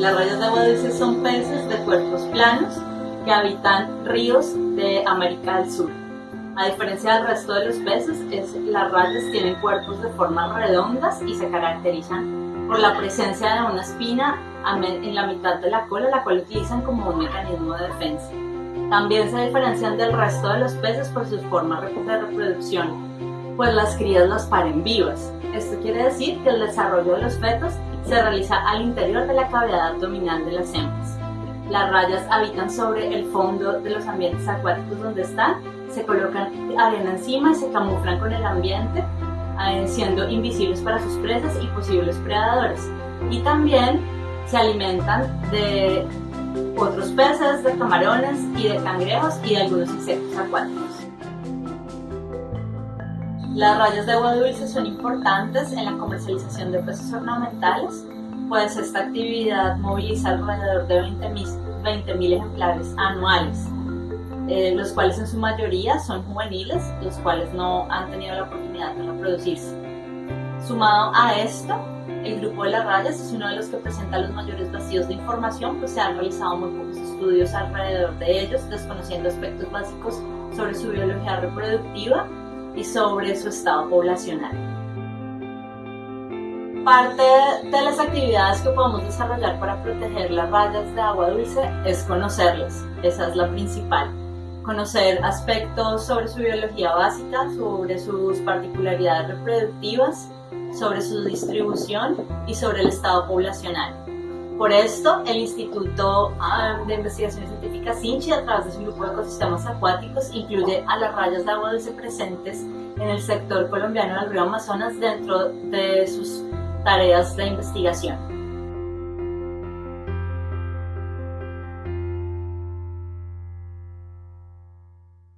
dulces son peces de cuerpos planos que habitan ríos de América del Sur. A diferencia del resto de los peces, las rayas tienen cuerpos de formas redondas y se caracterizan por la presencia de una espina en la mitad de la cola, la cual utilizan como un mecanismo de defensa. También se diferencian del resto de los peces por sus formas de reproducción, pues las crías las paren vivas. Esto quiere decir que el desarrollo de los fetos se realiza al interior de la cavidad abdominal de las hembras. Las rayas habitan sobre el fondo de los ambientes acuáticos donde están, se colocan arena encima y se camuflan con el ambiente, eh, siendo invisibles para sus presas y posibles predadores. Y también se alimentan de otros peces, de camarones y de cangrejos y de algunos insectos acuáticos. Las rayas de agua dulce son importantes en la comercialización de peces ornamentales, pues esta actividad moviliza alrededor de 20.000 20 ejemplares anuales, eh, los cuales en su mayoría son juveniles, los cuales no han tenido la oportunidad de reproducirse. Sumado a esto, el grupo de las rayas es uno de los que presenta los mayores vacíos de información, pues se han realizado muy pocos estudios alrededor de ellos, desconociendo aspectos básicos sobre su biología reproductiva y sobre su estado poblacional. Parte de las actividades que podemos desarrollar para proteger las rayas de agua dulce es conocerlas, esa es la principal. Conocer aspectos sobre su biología básica, sobre sus particularidades reproductivas, sobre su distribución y sobre el estado poblacional. Por esto, el Instituto ah, de Investigaciones Científicas INCHI, a través de su grupo de ecosistemas acuáticos, incluye a las rayas de agua dulce presentes en el sector colombiano del río Amazonas dentro de sus tareas de investigación.